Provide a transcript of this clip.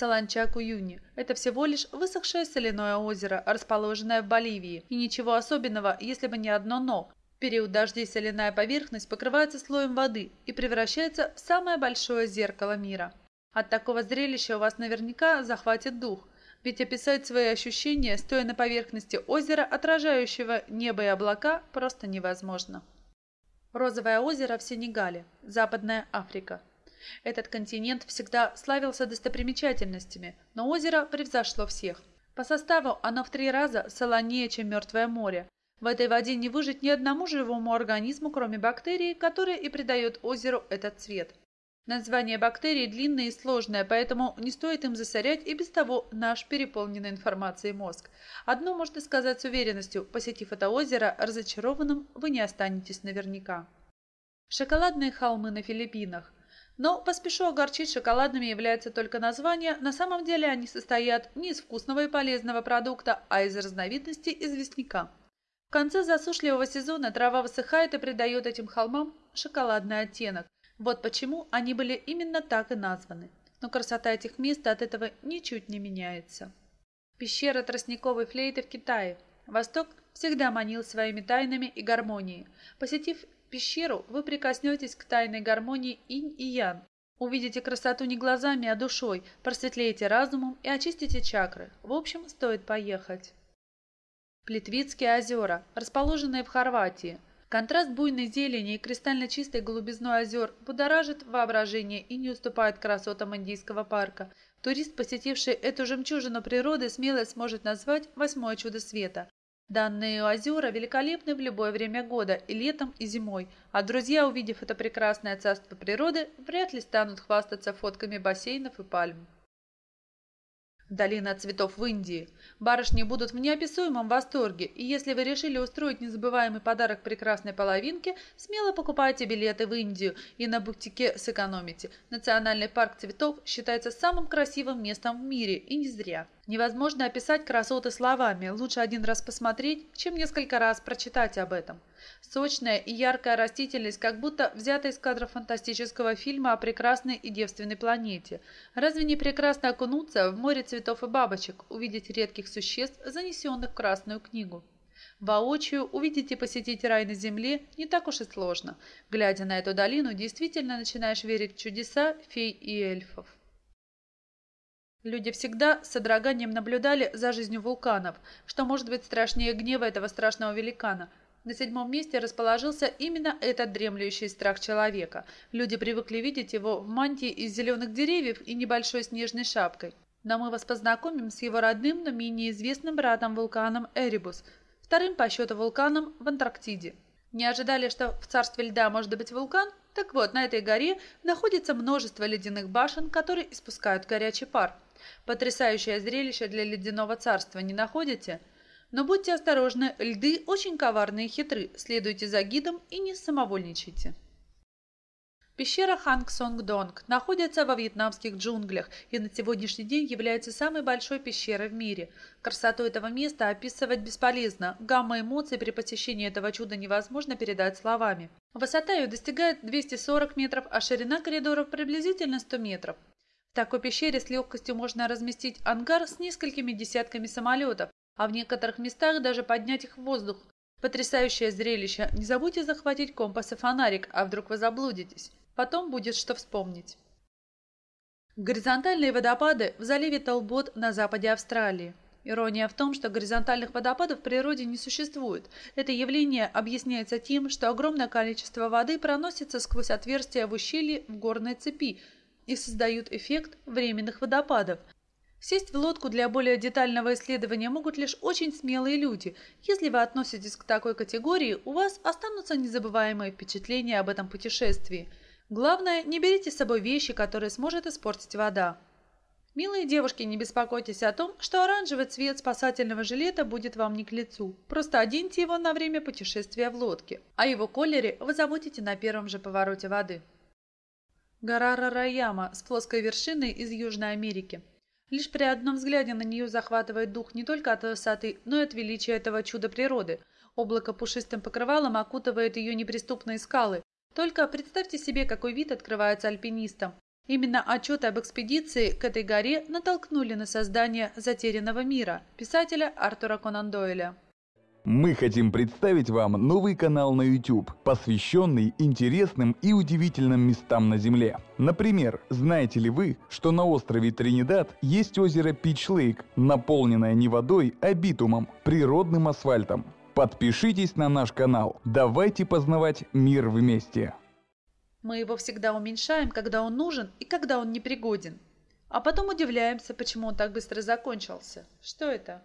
Саланчак-Уюни – это всего лишь высохшее соляное озеро, расположенное в Боливии. И ничего особенного, если бы не одно «но». В период дождей соляная поверхность покрывается слоем воды и превращается в самое большое зеркало мира. От такого зрелища у вас наверняка захватит дух, ведь описать свои ощущения, стоя на поверхности озера, отражающего небо и облака, просто невозможно. Розовое озеро в Сенегале, Западная Африка – этот континент всегда славился достопримечательностями, но озеро превзошло всех. По составу оно в три раза солонее, чем Мертвое море. В этой воде не выжить ни одному живому организму, кроме бактерий, которая и придает озеру этот цвет. Название бактерий длинное и сложное, поэтому не стоит им засорять и без того наш переполненный информацией мозг. Одно можно сказать с уверенностью, посетив это озеро, разочарованным вы не останетесь наверняка. Шоколадные холмы на Филиппинах. Но поспешу огорчить, шоколадными является только название, на самом деле они состоят не из вкусного и полезного продукта, а из разновидности известняка. В конце засушливого сезона трава высыхает и придает этим холмам шоколадный оттенок. Вот почему они были именно так и названы. Но красота этих мест от этого ничуть не меняется. Пещера тростниковой флейты в Китае. Восток всегда манил своими тайнами и гармонией. Посетив пещеру, вы прикоснетесь к тайной гармонии инь и ян. Увидите красоту не глазами, а душой, просветлеете разумом и очистите чакры. В общем, стоит поехать. Плитвицкие озера, расположенные в Хорватии. Контраст буйной зелени и кристально чистой голубизной озер будоражит воображение и не уступает красотам индийского парка. Турист, посетивший эту жемчужину природы, смело сможет назвать «восьмое чудо света». Данные озера великолепны в любое время года, и летом, и зимой, а друзья, увидев это прекрасное царство природы, вряд ли станут хвастаться фотками бассейнов и пальм. Долина цветов в Индии. Барышни будут в неописуемом восторге, и если вы решили устроить незабываемый подарок прекрасной половинке, смело покупайте билеты в Индию и на бутике сэкономите. Национальный парк цветов считается самым красивым местом в мире, и не зря. Невозможно описать красоты словами, лучше один раз посмотреть, чем несколько раз прочитать об этом. Сочная и яркая растительность, как будто взята из кадра фантастического фильма о прекрасной и девственной планете. Разве не прекрасно окунуться в море цветов и бабочек, увидеть редких существ, занесенных в Красную книгу? Воочию увидеть и посетить рай на земле не так уж и сложно. Глядя на эту долину, действительно начинаешь верить в чудеса фей и эльфов. Люди всегда с содроганием наблюдали за жизнью вулканов, что может быть страшнее гнева этого страшного великана – на седьмом месте расположился именно этот дремлющий страх человека. Люди привыкли видеть его в мантии из зеленых деревьев и небольшой снежной шапкой. Но мы вас познакомим с его родным, но менее известным братом-вулканом Эребус, вторым по счету вулканом в Антарктиде. Не ожидали, что в царстве льда может быть вулкан? Так вот, на этой горе находится множество ледяных башен, которые испускают горячий пар. Потрясающее зрелище для ледяного царства, не находите? Но будьте осторожны, льды очень коварные и хитры, следуйте за гидом и не самовольничайте. Пещера Ханг Сонг Донг находится во вьетнамских джунглях и на сегодняшний день является самой большой пещерой в мире. Красоту этого места описывать бесполезно. Гамма эмоций при посещении этого чуда невозможно передать словами. Высота ее достигает 240 метров, а ширина коридоров приблизительно 100 метров. В такой пещере с легкостью можно разместить ангар с несколькими десятками самолетов, а в некоторых местах даже поднять их в воздух. Потрясающее зрелище. Не забудьте захватить компас и фонарик, а вдруг вы заблудитесь. Потом будет что вспомнить. Горизонтальные водопады в заливе Толбот на западе Австралии. Ирония в том, что горизонтальных водопадов в природе не существует. Это явление объясняется тем, что огромное количество воды проносится сквозь отверстия в ущелье в горной цепи и создают эффект временных водопадов – Сесть в лодку для более детального исследования могут лишь очень смелые люди. Если вы относитесь к такой категории, у вас останутся незабываемые впечатления об этом путешествии. Главное, не берите с собой вещи, которые сможет испортить вода. Милые девушки, не беспокойтесь о том, что оранжевый цвет спасательного жилета будет вам не к лицу. Просто оденьте его на время путешествия в лодке. О его колере вы забудете на первом же повороте воды. Гора Рараяма с плоской вершиной из Южной Америки. Лишь при одном взгляде на нее захватывает дух не только от высоты, но и от величия этого чуда природы. Облако пушистым покрывалом окутывает ее неприступные скалы. Только представьте себе, какой вид открывается альпинистам. Именно отчеты об экспедиции к этой горе натолкнули на создание «Затерянного мира» писателя Артура Конан Дойля. Мы хотим представить вам новый канал на YouTube, посвященный интересным и удивительным местам на Земле. Например, знаете ли вы, что на острове Тринидад есть озеро Пич Лейк, наполненное не водой, а битумом, природным асфальтом? Подпишитесь на наш канал. Давайте познавать мир вместе. Мы его всегда уменьшаем, когда он нужен и когда он непригоден. А потом удивляемся, почему он так быстро закончился. Что это?